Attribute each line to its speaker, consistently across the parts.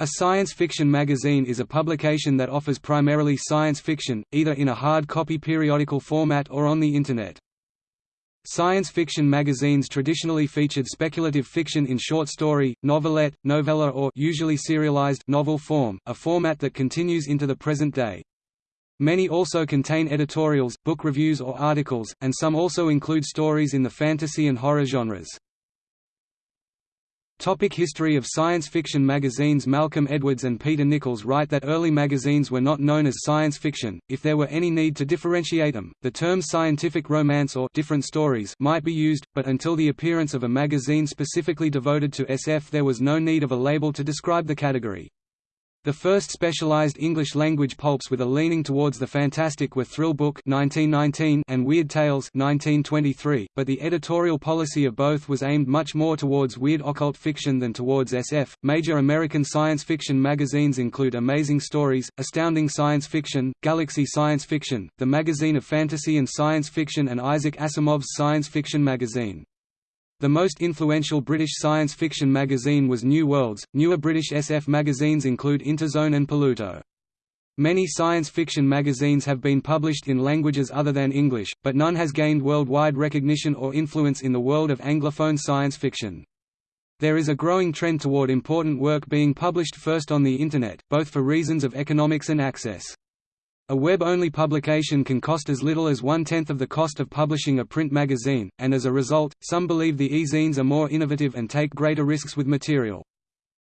Speaker 1: A science fiction magazine is a publication that offers primarily science fiction, either in a hard copy periodical format or on the Internet. Science fiction magazines traditionally featured speculative fiction in short story, novelette, novella or usually serialized novel form, a format that continues into the present day. Many also contain editorials, book reviews or articles, and some also include stories in the fantasy and horror genres. Topic history of science fiction magazines Malcolm Edwards and Peter Nicholls write that early magazines were not known as science fiction, if there were any need to differentiate them, the term scientific romance or different stories might be used, but until the appearance of a magazine specifically devoted to SF there was no need of a label to describe the category. The first specialized English-language pulps with a leaning towards the fantastic were Thrill Book 1919 and Weird Tales 1923, but the editorial policy of both was aimed much more towards weird occult fiction than towards SF. Major American science fiction magazines include Amazing Stories, Astounding Science Fiction, Galaxy Science Fiction, the Magazine of Fantasy and Science Fiction and Isaac Asimov's Science Fiction magazine. The most influential British science fiction magazine was New Worlds. Newer British SF magazines include Interzone and Polluto. Many science fiction magazines have been published in languages other than English, but none has gained worldwide recognition or influence in the world of Anglophone science fiction. There is a growing trend toward important work being published first on the Internet, both for reasons of economics and access. A web-only publication can cost as little as one-tenth of the cost of publishing a print magazine, and as a result, some believe the e-zines are more innovative and take greater risks with material.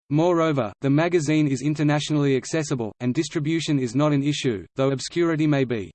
Speaker 1: Moreover, the magazine is internationally accessible, and distribution is not an issue, though obscurity may be.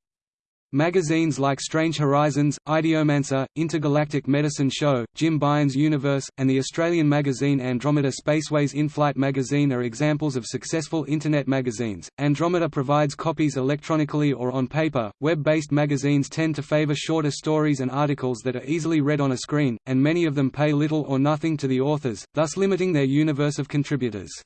Speaker 1: Magazines like Strange Horizons, Ideomancer, Intergalactic Medicine Show, Jim Baen's Universe, and the Australian magazine Andromeda Spaceways In-Flight magazine are examples of successful Internet magazines. Andromeda provides copies electronically or on paper. Web-based magazines tend to favor shorter stories and articles that are easily read on a screen, and many of them pay little or nothing to the authors, thus limiting their universe of contributors.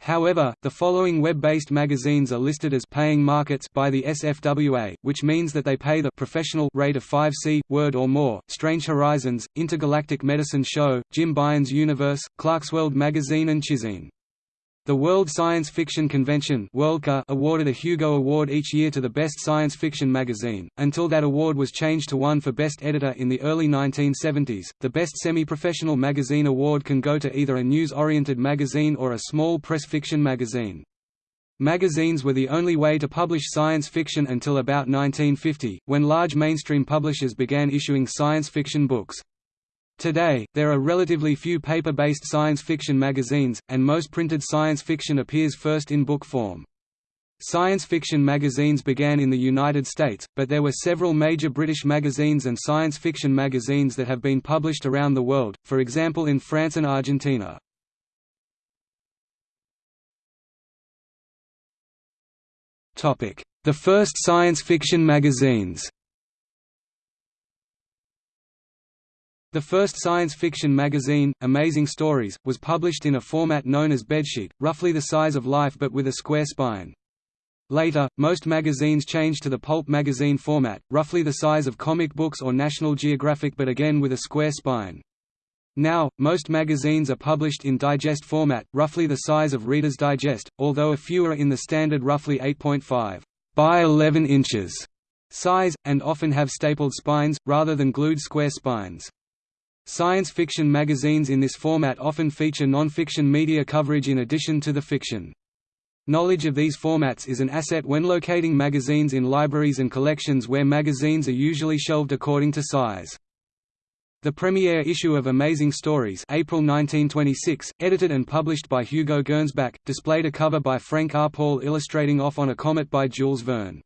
Speaker 1: However, the following web-based magazines are listed as paying markets by the SFWA, which means that they pay the professional rate of 5C, word or more, Strange Horizons, Intergalactic Medicine Show, Jim Baen's Universe, Clarkesworld Magazine and Chizine. The World Science Fiction Convention awarded a Hugo Award each year to the best science fiction magazine, until that award was changed to one for best editor in the early 1970s. The best semi-professional magazine award can go to either a news-oriented magazine or a small press fiction magazine. Magazines were the only way to publish science fiction until about 1950, when large mainstream publishers began issuing science fiction books. Today, there are relatively few paper-based science fiction magazines, and most printed science fiction appears first in book form. Science fiction magazines began in the United States, but there were several major British magazines and science fiction magazines that have been published around the world, for example in France and Argentina. The first science fiction magazines The first science fiction magazine, Amazing Stories, was published in a format known as bedsheet, roughly the size of Life but with a square spine. Later, most magazines changed to the pulp magazine format, roughly the size of comic books or National Geographic but again with a square spine. Now, most magazines are published in digest format, roughly the size of Reader's Digest, although a few are in the standard roughly 8.5 by 11 inches size, and often have stapled spines, rather than glued square spines. Science fiction magazines in this format often feature non-fiction media coverage in addition to the fiction. Knowledge of these formats is an asset when locating magazines in libraries and collections where magazines are usually shelved according to size. The premiere issue of Amazing Stories April 1926, edited and published by Hugo Gernsback, displayed a cover by Frank R. Paul illustrating Off on a Comet by Jules Verne.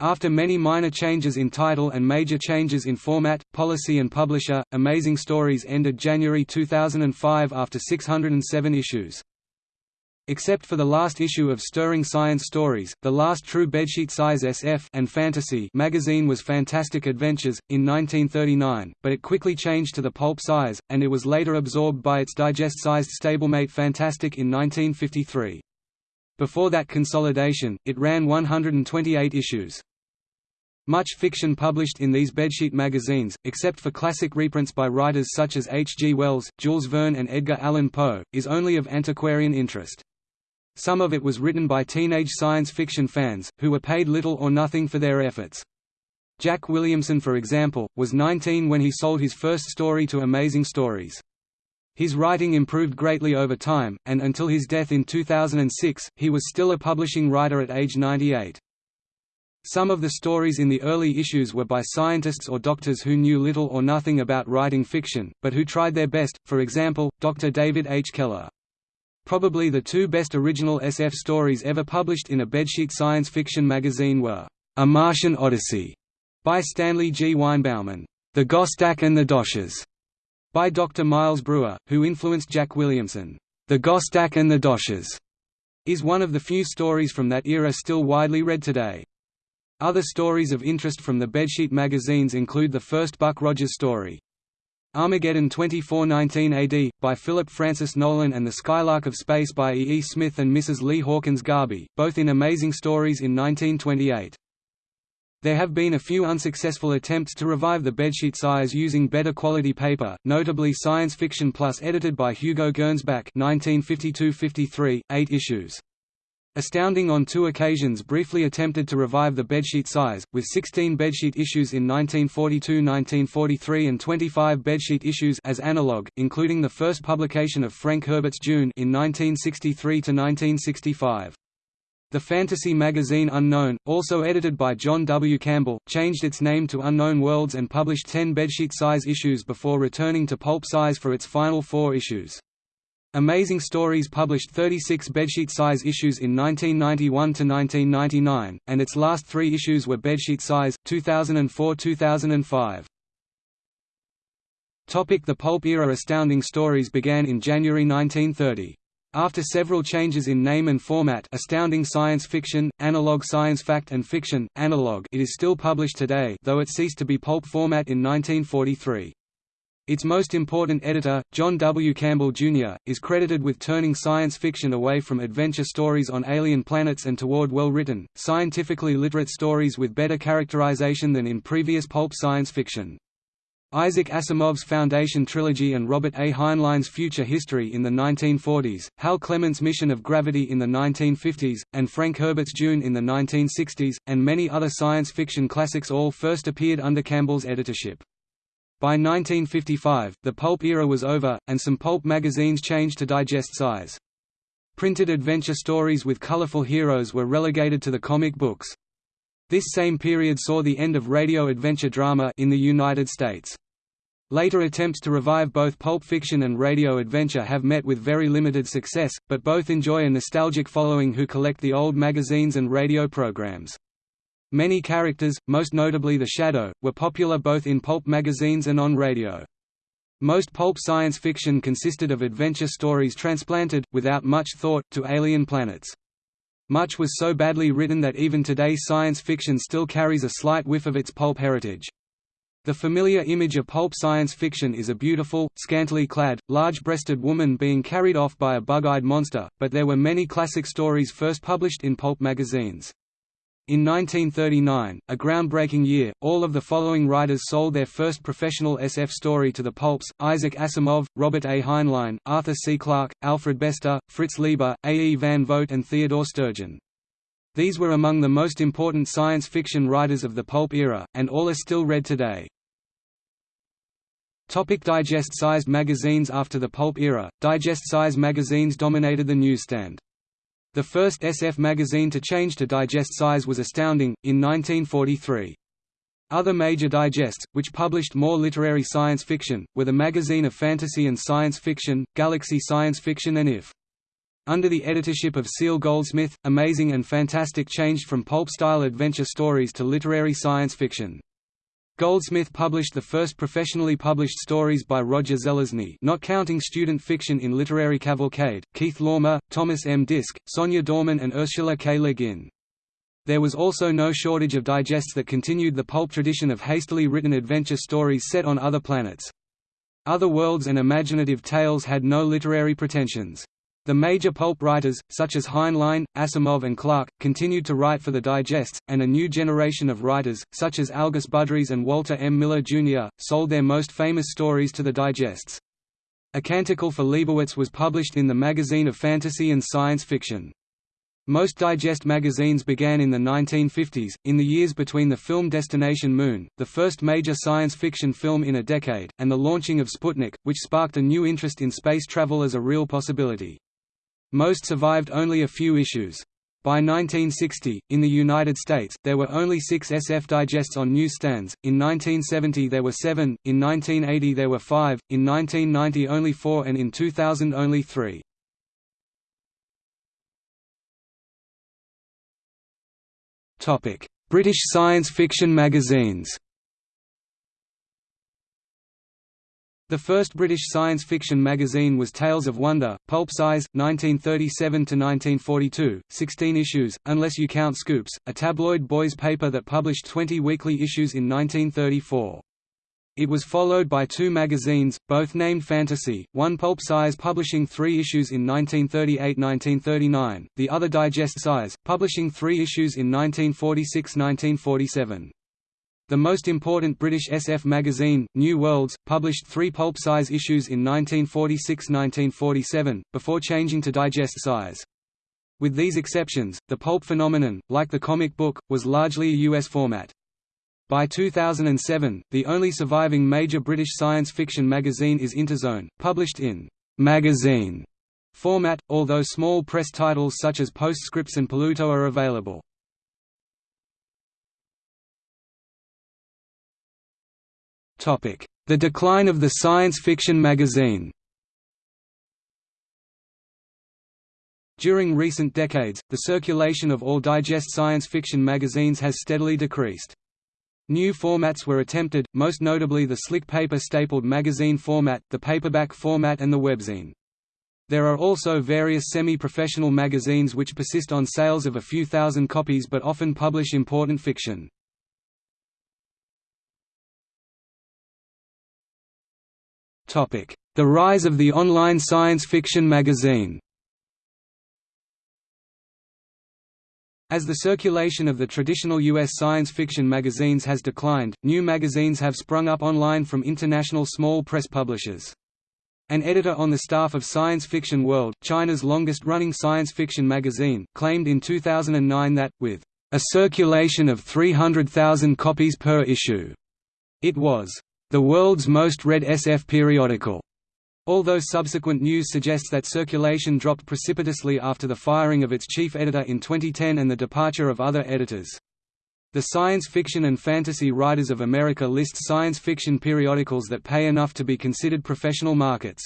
Speaker 1: After many minor changes in title and major changes in format, policy and publisher, Amazing Stories ended January 2005 after 607 issues. Except for the last issue of Stirring Science Stories, the last true bedsheet-size SF and fantasy magazine was Fantastic Adventures, in 1939, but it quickly changed to the pulp size, and it was later absorbed by its digest-sized stablemate Fantastic in 1953. Before that consolidation, it ran 128 issues. Much fiction published in these bedsheet magazines, except for classic reprints by writers such as H. G. Wells, Jules Verne and Edgar Allan Poe, is only of antiquarian interest. Some of it was written by teenage science fiction fans, who were paid little or nothing for their efforts. Jack Williamson for example, was 19 when he sold his first story to Amazing Stories. His writing improved greatly over time, and until his death in 2006, he was still a publishing writer at age 98. Some of the stories in the early issues were by scientists or doctors who knew little or nothing about writing fiction, but who tried their best, for example, Dr. David H. Keller. Probably the two best original SF stories ever published in a bedsheet science fiction magazine were, A Martian Odyssey by Stanley G. Weinbaum, The Gostak and the Doshes by Dr. Miles Breuer, who influenced Jack Williamson. The Gostak and the Doshes is one of the few stories from that era still widely read today. Other stories of interest from the bedsheet magazines include the first Buck Rogers story, Armageddon 2419 AD, by Philip Francis Nolan and The Skylark of Space by E. E. Smith and Mrs. Lee Hawkins Garby, both in Amazing Stories in 1928. There have been a few unsuccessful attempts to revive the bedsheet size using better quality paper, notably Science Fiction Plus edited by Hugo Gernsback 1952–53, eight issues. Astounding on two occasions briefly attempted to revive the bedsheet size, with 16 bedsheet issues in 1942–1943 and 25 bedsheet issues as analog, including the first publication of Frank Herbert's Dune in 1963–1965. The fantasy magazine Unknown, also edited by John W. Campbell, changed its name to Unknown Worlds and published 10 bedsheet-size issues before returning to pulp size for its final four issues. Amazing Stories published 36 bedsheet-size issues in 1991–1999, and its last three issues were bedsheet size, 2004–2005. The pulp era Astounding Stories began in January 1930. After several changes in name and format Astounding Science Fiction, Analog Science Fact and Fiction, Analog it is still published today though it ceased to be pulp format in 1943. Its most important editor, John W. Campbell, Jr., is credited with turning science fiction away from adventure stories on alien planets and toward well-written, scientifically literate stories with better characterization than in previous pulp science fiction. Isaac Asimov's Foundation trilogy and Robert A. Heinlein's Future History in the 1940s, Hal Clement's Mission of Gravity in the 1950s, and Frank Herbert's Dune in the 1960s, and many other science fiction classics all first appeared under Campbell's editorship. By 1955, the pulp era was over, and some pulp magazines changed to digest size. Printed adventure stories with colorful heroes were relegated to the comic books. This same period saw the end of radio adventure drama in the United States. Later attempts to revive both pulp fiction and radio adventure have met with very limited success, but both enjoy a nostalgic following who collect the old magazines and radio programs. Many characters, most notably the Shadow, were popular both in pulp magazines and on radio. Most pulp science fiction consisted of adventure stories transplanted, without much thought, to alien planets. Much was so badly written that even today science fiction still carries a slight whiff of its pulp heritage. The familiar image of pulp science fiction is a beautiful, scantily clad, large-breasted woman being carried off by a bug-eyed monster, but there were many classic stories first published in pulp magazines. In 1939, a groundbreaking year, all of the following writers sold their first professional SF story to the pulps, Isaac Asimov, Robert A. Heinlein, Arthur C. Clarke, Alfred Bester, Fritz Leiber, A. E. Van Vogt and Theodore Sturgeon. These were among the most important science fiction writers of the pulp era, and all are still read today. Topic digest-sized magazines After the pulp era, digest-size magazines dominated the newsstand. The first SF magazine to change to digest size was Astounding, in 1943. Other major digests, which published more literary science fiction, were the Magazine of Fantasy and Science Fiction, Galaxy Science Fiction and IF. Under the editorship of Cele Goldsmith, Amazing and Fantastic changed from pulp-style adventure stories to literary science fiction. Goldsmith published the first professionally published stories by Roger Zelazny not counting student fiction in Literary Cavalcade, Keith Laumer, Thomas M. Disch, Sonya Dorman and Ursula K. Le Guin. There was also no shortage of digests that continued the pulp tradition of hastily written adventure stories set on other planets. Other worlds and imaginative tales had no literary pretensions. The major pulp writers, such as Heinlein, Asimov and Clarke, continued to write for the digests, and a new generation of writers, such as Algis Budrys and Walter M. Miller, Jr., sold their most famous stories to the digests. A Canticle for Leibowitz was published in the Magazine of Fantasy and Science Fiction. Most digest magazines began in the 1950s, in the years between the film Destination Moon, the first major science fiction film in a decade, and the launching of Sputnik, which sparked a new interest in space travel as a real possibility. Most survived only a few issues. By 1960, in the United States, there were only six SF digests on newsstands, in 1970 there were seven, in 1980 there were five, in 1990 only four. And in 2000 only three. British science fiction magazines The first British science fiction magazine was Tales of Wonder, pulp size, 1937–1942, 16 issues, unless you count Scoops, a tabloid boys' paper that published 20 weekly issues in 1934. It was followed by two magazines, both named Fantasy, one pulp size publishing three issues in 1938–1939, the other digest size, publishing three issues in 1946–1947. The most important British SF magazine, New Worlds, published three pulp-size issues in 1946–1947, before changing to digest size. With these exceptions, the pulp phenomenon, like the comic book, was largely a US format. By 2007, the only surviving major British science fiction magazine is Interzone, published in magazine format, although small press titles such as Postscripts and Polluto are available. The decline of the science fiction magazine During recent decades, the circulation of all digest science fiction magazines has steadily decreased. New formats were attempted, most notably the slick paper stapled magazine format, the paperback format and the webzine. There are also various semi-professional magazines which persist on sales of a few thousand copies but often publish important fiction. The rise of the online science fiction magazine As the circulation of the traditional U.S. science fiction magazines has declined, new magazines have sprung up online from international small press publishers. An editor on the staff of Science Fiction World, China's longest-running science fiction magazine, claimed in 2009 that, with a circulation of 300,000 copies per issue, it was the world's most read SF periodical. Although subsequent news suggests that circulation dropped precipitously after the firing of its chief editor in 2010 and the departure of other editors. The Science Fiction and Fantasy Writers of America lists science fiction periodicals that pay enough to be considered professional markets.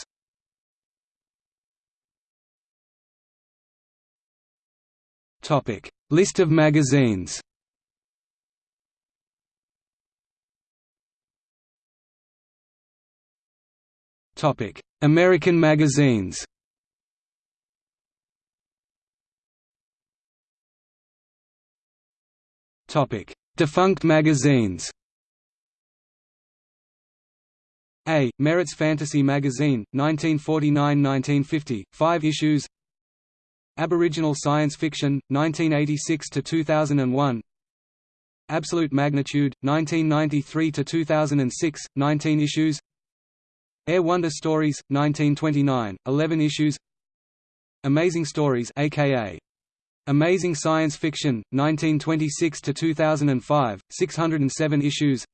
Speaker 1: List of magazines American magazines. Topic: Defunct magazines. A. Merritt's Fantasy Magazine, 1949–1950, 5 issues. Aboriginal Science Fiction, 1986–2001 Absolute Magnitude, 1993–2006, 19 issues Air Wonder Stories, 1929, 11 issues. Amazing Stories aka Amazing Science Fiction, 1926–2005, 607 issues.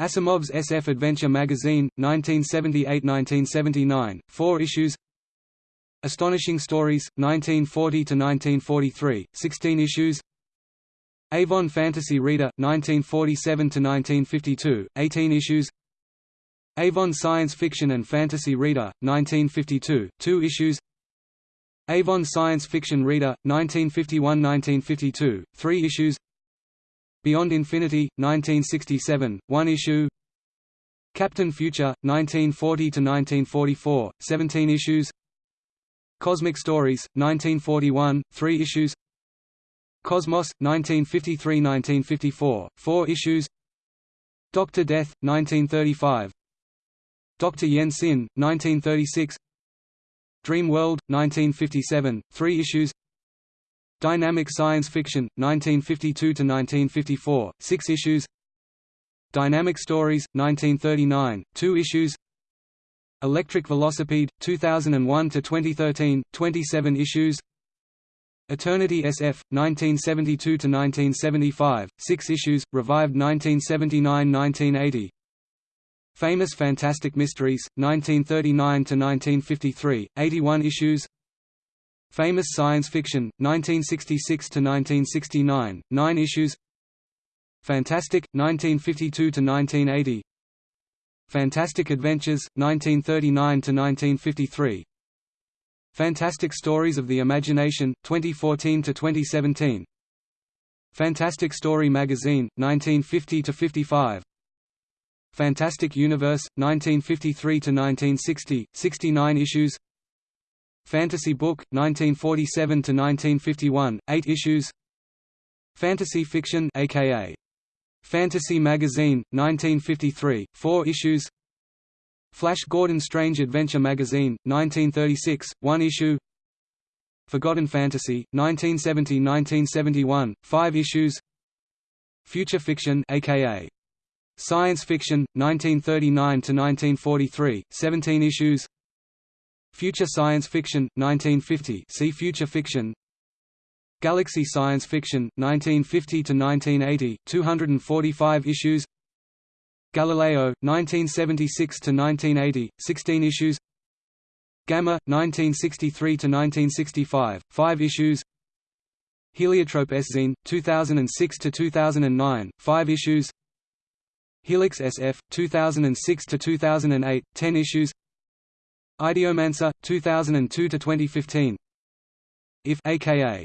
Speaker 1: Asimov's SF Adventure Magazine, 1978–1979, 4 issues. Astonishing Stories, 1940–1943, 16 issues. Avon Fantasy Reader, 1947–1952, 18 issues Avon Science Fiction and Fantasy Reader, 1952, 2 issues. Avon Science Fiction Reader, 1951–1952, 3 issues. Beyond Infinity, 1967, 1 issue. Captain Future, 1940–1944, 17 issues. Cosmic Stories, 1941, 3 issues. Cosmos, 1953–1954, 4 issues. Doctor Death, 1935 Dr. Yen Sin, 1936 Dream World, 1957, 3 issues. Dynamic Science Fiction, 1952–1954, 6 issues. Dynamic Stories, 1939, 2 issues. Electric Velocipede, 2001–2013, 27 issues. Eternity SF, 1972–1975, 6 issues, revived 1979–1980 Famous Fantastic Mysteries, 1939–1953, 81 issues. Famous Science Fiction, 1966–1969, 9 issues. Fantastic, 1952–1980 Fantastic Adventures, 1939–1953 Fantastic Stories of the Imagination, 2014–2017 Fantastic Story Magazine, 1950–55 Fantastic Universe, 1953–1960, 69 issues. Fantasy Book, 1947–1951, 8 issues. Fantasy Fiction aka Fantasy Magazine, 1953, 4 issues. Flash Gordon Strange Adventure Magazine, 1936, 1 issue. Forgotten Fantasy, 1970–1971, 5 issues. Future Fiction aka Science Fiction, 1939–1943, 17 issues. Future Science Fiction, 1950 see Future Fiction. Galaxy Science Fiction, 1950–1980, 245 issues. Galileo, 1976–1980, 16 issues. Gamma, 1963–1965, 5 issues. Heliotrope S-Zine, 2006–2009, 5 issues Helix SF, 2006–2008, 10 issues. Ideomancer, 2002–2015 If aka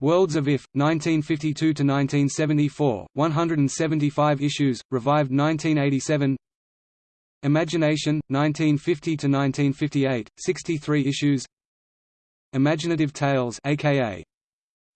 Speaker 1: Worlds of If, 1952–1974, 175 issues, revived 1987 Imagination, 1950–1958, 63 issues. Imaginative Tales aka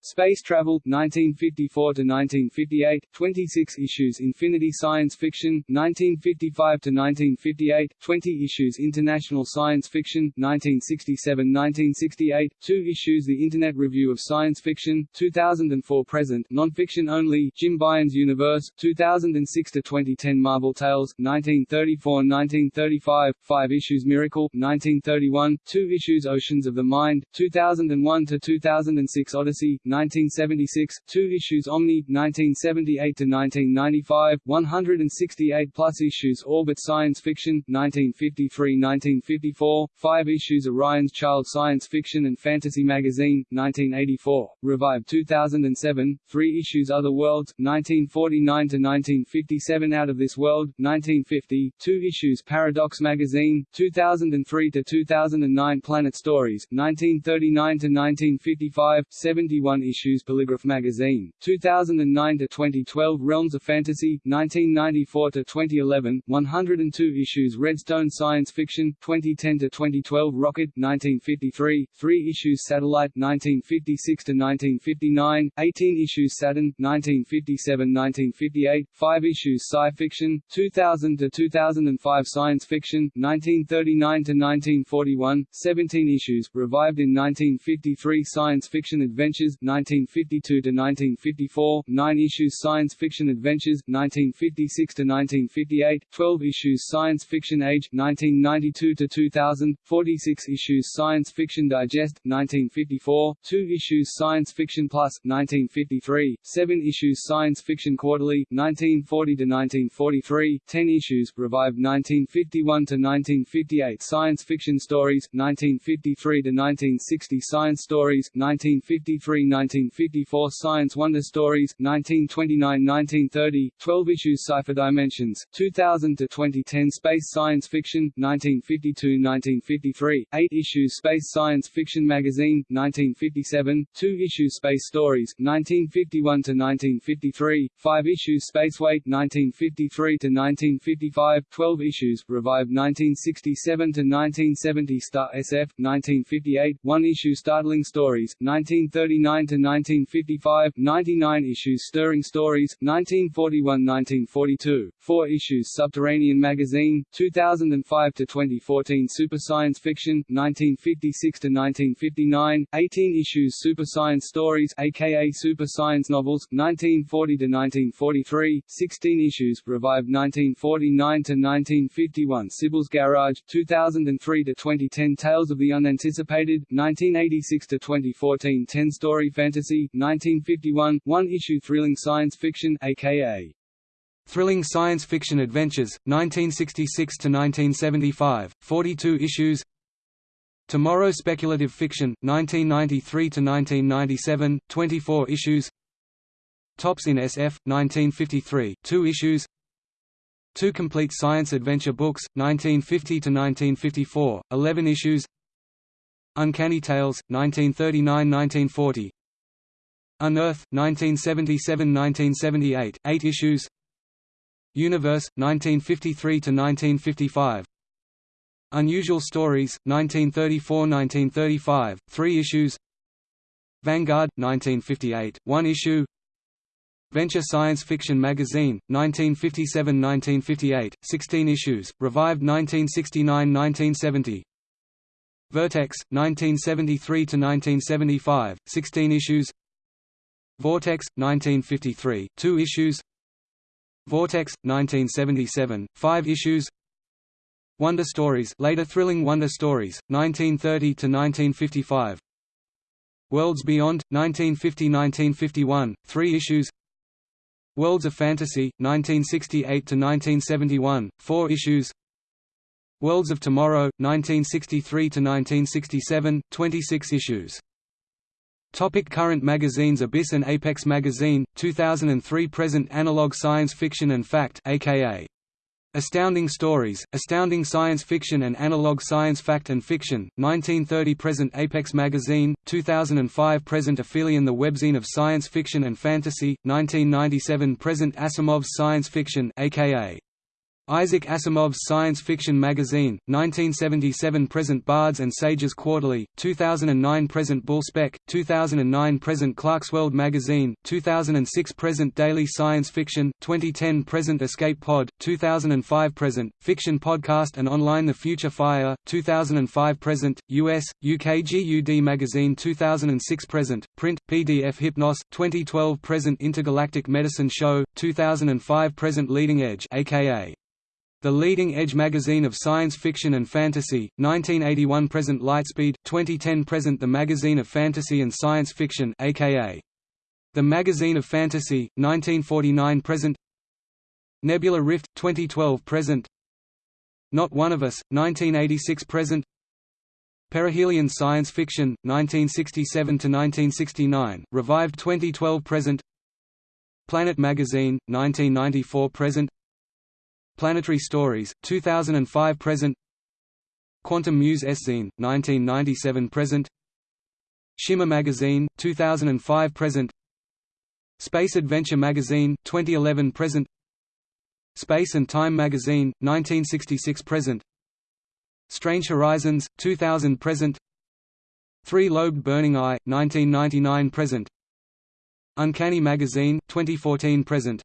Speaker 1: Space Travel, 1954–1958, 26 issues Infinity Science Fiction, 1955–1958, 20 issues International Science Fiction, 1967–1968, 2 issues The Internet Review of Science Fiction, 2004–present, non-fiction only Jim Baen's Universe, 2006–2010 Marvel Tales, 1934–1935, 5 issues Miracle, 1931, 2 issues Oceans of the Mind, 2001–2006 Odyssey, 1976, 2 issues Omni, 1978–1995, 168 plus issues Orbit Science Fiction, 1953–1954, 5 issues Orion's Child Science Fiction and Fantasy Magazine, 1984, revived 2007, 3 issues Other Worlds, 1949–1957 Out of This World, 1950, 2 issues Paradox Magazine, 2003–2009 Planet Stories, 1939–1955, 71 issues Polygraph Magazine, 2009 to 2012 Realms of Fantasy, 1994 to 2011, 102 issues Redstone Science Fiction, 2010 to 2012 Rocket, 1953, 3 issues Satellite, 1956 to 1959, 18 issues Saturn, 1957-1958, 5 issues Sci Fiction, 2000 to 2005 Science Fiction, 1939 to 1941, 17 issues, revived in 1953 Science Fiction Adventures, 1952 to 1954, 9 issues Science Fiction Adventures 1956 to 1958, 12 issues Science Fiction Age 1992 to 2000, 46 issues Science Fiction Digest 1954, 2 issues Science Fiction Plus 1953, 7 issues Science Fiction Quarterly 1940 to 1943, 10 issues revived 1951 to 1958 Science Fiction Stories 1953 to 1960 Science Stories 1953 1954 Science Wonder Stories, 1929–1930, 12 issues Cypher Dimensions, 2000 to 2010 Space Science Fiction, 1952–1953, 8 issues Space Science Fiction Magazine, 1957, 2 issues Space Stories, 1951–1953, 5 issues Spaceway, 1953–1955, 12 issues, revived 1967–1970 Star SF, 1958, 1 issue Startling Stories, 1939
Speaker 2: to 1955, 99 issues Stirring Stories, 1941–1942, 4 issues Subterranean Magazine, 2005 to 2014 Super Science Fiction, 1956 to 1959, 18 issues Super Science Stories, aka Super Science Novels, 1940 to 1943, 16 issues Revived 1949 to 1951 Sybil's Garage, 2003 to 2010 Tales of the Unanticipated, 1986 to 2014 10-story fantasy, 1951 one-issue thrilling science fiction, aka
Speaker 1: Thrilling Science Fiction Adventures, 1966 to 1975, 42 issues. Tomorrow Speculative Fiction, 1993 to 1997, 24 issues. Tops in SF, 1953, 2 issues. Two complete science adventure books, 1950 to 1954, 11 issues. Uncanny Tales, 1939–1940. Unearth, 1977–1978, 8 issues. Universe, 1953–1955. Unusual Stories, 1934–1935, 3 issues. Vanguard, 1958, 1 issue. Venture Science Fiction Magazine, 1957–1958, 16 issues, revived 1969–1970 Vertex, 1973–1975, 16 issues Vortex, 1953, 2 issues. Vortex, 1977, 5 issues. Wonder Stories later Thrilling Wonder Stories, 1930–1955 Worlds Beyond, 1950–1951, 3 issues. Worlds of Fantasy, 1968–1971, 4 issues. Worlds of Tomorrow, 1963–1967, 26 issues Topic current magazines Abyss and Apex Magazine, 2003 Present Analog Science Fiction and Fact aka Astounding Stories, Astounding Science Fiction and Analog Science Fact and Fiction, 1930 Present Apex Magazine, 2005 Present Aphelion The Webzine of Science Fiction and Fantasy, 1997 Present Asimov's Science Fiction aka Isaac Asimov's Science Fiction Magazine, 1977 Present Bards and Sages Quarterly, 2009 Present Bull Spec, 2009 Present Clarkesworld Magazine, 2006 Present Daily Science Fiction, 2010 Present Escape Pod, 2005 Present, Fiction Podcast and Online The Future Fire, 2005 Present, US, UK GUD Magazine 2006 Present, Print, PDF Hypnos, 2012 Present Intergalactic Medicine Show, 2005 Present Leading Edge aka the Leading Edge magazine of science fiction and fantasy, 1981 present Lightspeed, 2010 present The Magazine of Fantasy and Science Fiction aka The Magazine of Fantasy, 1949 present. Nebula Rift, 2012 present. Not One of Us, 1986 present. Perihelion Science Fiction, 1967–1969, revived 2012 present. Planet Magazine, 1994 present Planetary Stories, 2005 present Quantum Muse S-Zine, 1997 present Shimmer Magazine, 2005 present Space Adventure Magazine, 2011 present Space and Time Magazine, 1966 present Strange Horizons, 2000 present Three-Lobed Burning Eye, 1999 present Uncanny Magazine, 2014 present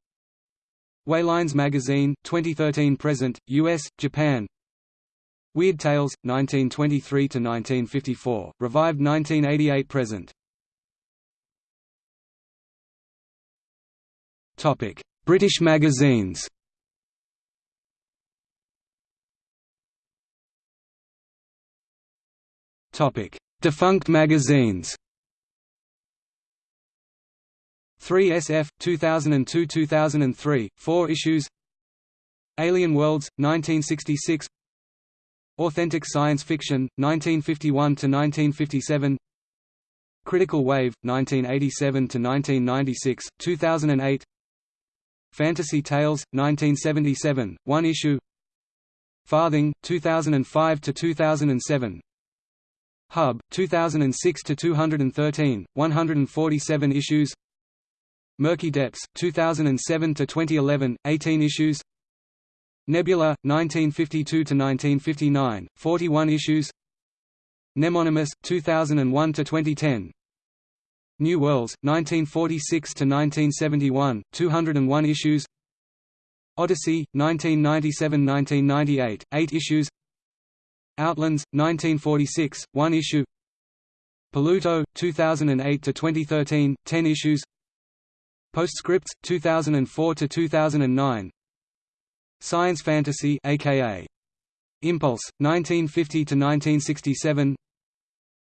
Speaker 1: Waylines Magazine, 2013 present, US, Japan. Weird Tales, 1923–1954, revived 1988 present. British magazines. Defunct magazines 3 SF, 2002–2003, 4 issues. Alien Worlds, 1966 Authentic Science Fiction, 1951–1957 Critical Wave, 1987–1996, 2008 Fantasy Tales, 1977, 1 issue. Farthing, 2005–2007 Hub, 2006–213, 147 issues Murky Depths, 2007 to 2011, 18 issues. Nebula, 1952 to 1959, 41 issues. Nemonymous, 2001 to 2010. New Worlds, 1946 to 1971, 201 issues Odyssey, 1997–1998, 8 issues Outlands, 1946, 1 issue Polluto, 2008–2013, 10 issues Postscripts, 2004 to 2009. Science Fantasy aka Impulse, 1950 to 1967.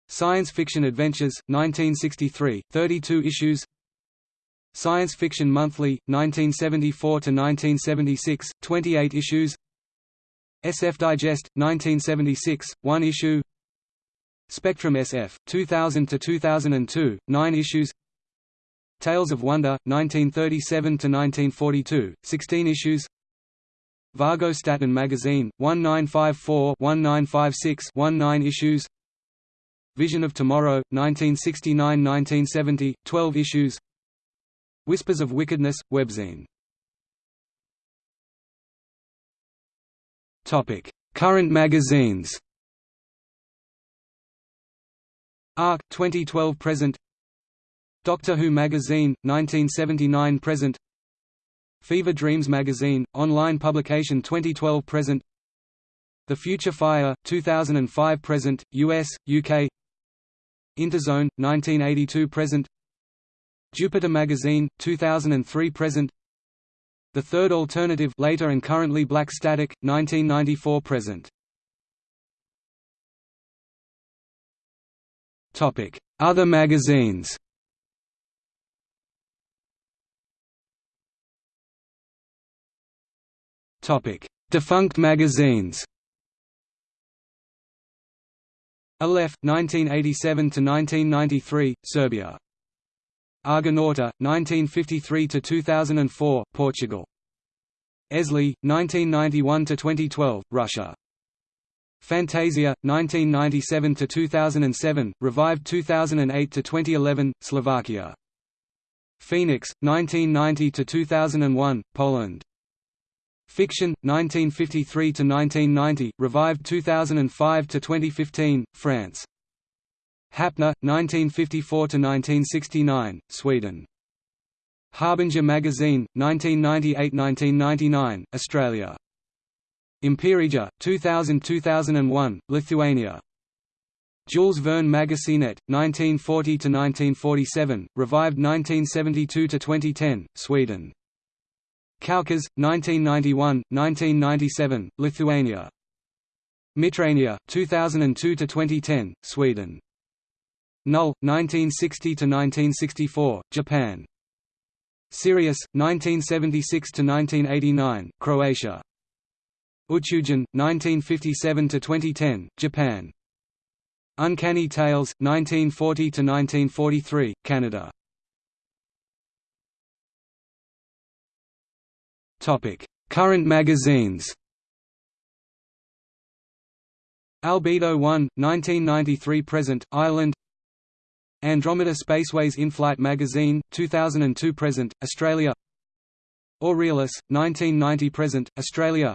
Speaker 1: Science Fiction Adventures, 1963, 32 issues. Science Fiction Monthly, 1974–1976, 28 issues. SF Digest, 1976, 1 issue. Spectrum SF, 2000–2002, 9 issues Tales of Wonder, 1937–1942, 16 issues. Vargo-Statten Magazine, 1954–1956 19 issues. Vision of Tomorrow, 1969–1970, 12 issues. Whispers of Wickedness, webzine. Current magazines. Arc, 2012 present Doctor Who Magazine, 1979 present. Fever Dreams Magazine, online publication 2012 present. The Future Fire, 2005 present, US, UK Interzone, 1982 present. Jupiter Magazine, 2003 present. The Third Alternative later and currently Black Static, 1994 present. Other magazines Defunct magazines Aleph 1987 to 1993 Serbia. Argonauta 1953 to 2004 Portugal. Esli 1991 to 2012 Russia. Fantasia 1997 to 2007 revived 2008 to 2011 Slovakia. Phoenix 1990 to 2001 Poland Fiction, 1953–1990, revived 2005–2015, France. Häpna, 1954–1969, Sweden. Harbinger Magazine, 1998–1999, Australia. Imperija, 2000–2001, Lithuania. Jules Verne Magazinet, 1940–1947, revived 1972–2010, Sweden. Kaukas, 1991, 1997, Lithuania. Mitrania, 2002–2010, Sweden. Null, 1960–1964, Japan. Sirius, 1976–1989, Croatia. Uchujin, 1957–2010, Japan. Uncanny Tales, 1940–1943, Canada. Current magazines Albedo 1, 1993–present, Ireland Andromeda Spaceways In-Flight Magazine, 2002–present, Australia Aurealis, 1990–present, Australia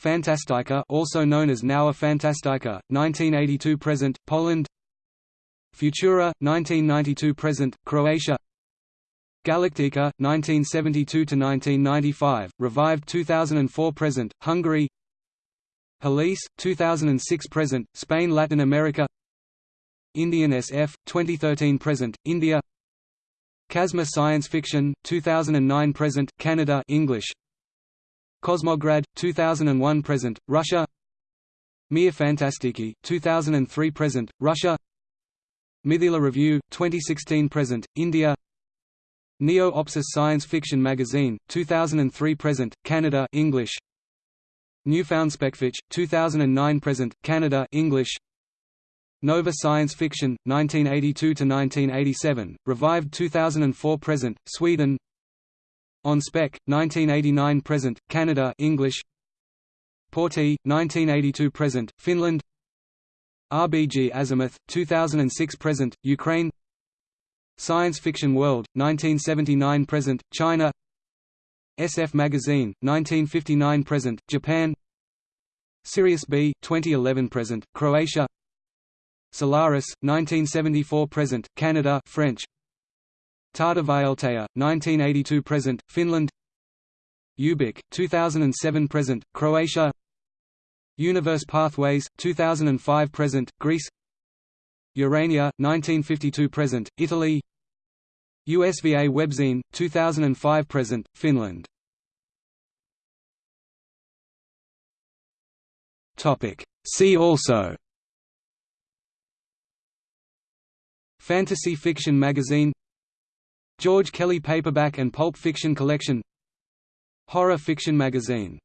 Speaker 1: Fantastyka also known as Nowa Fantastyka, 1982–present, Poland Futura, 1992–present, Croatia Galaktika 1972–1995, revived 2004–present, Hungary Police, 2006–present, Spain Latin America Indian SF, 2013–present, India Kazma Science Fiction, 2009–present, Canada English Cosmograd, 2001–present, Russia Mir Fantastiki, 2003–present, Russia Mithila Review, 2016–present, India Neo-Opsis Science Fiction Magazine, 2003–present, Canada English. Newfound Specfic, 2009–present, Canada English. Nova Science Fiction, 1982 to 1987, revived 2004–present, Sweden. On Spec, 1989–present, Canada English. Portti, 1982–present, Finland. RBG Azimuth, 2006–present, Ukraine. Science Fiction World, 1979–present, China. SF Magazine, 1959–present, Japan. Sirius B, 2011–present, Croatia. Solaris, 1974–present, Canada French. Tähtivaeltaja, 1982–present, Finland. Ubik, 2007–present, Croatia. Universe Pathways, 2005–present, Greece Urania, 1952–present, Italy. USVA Webzine, 2005–present, Finland. See also. Fantasy fiction magazine. George Kelly paperback and pulp fiction collection. Horror fiction magazine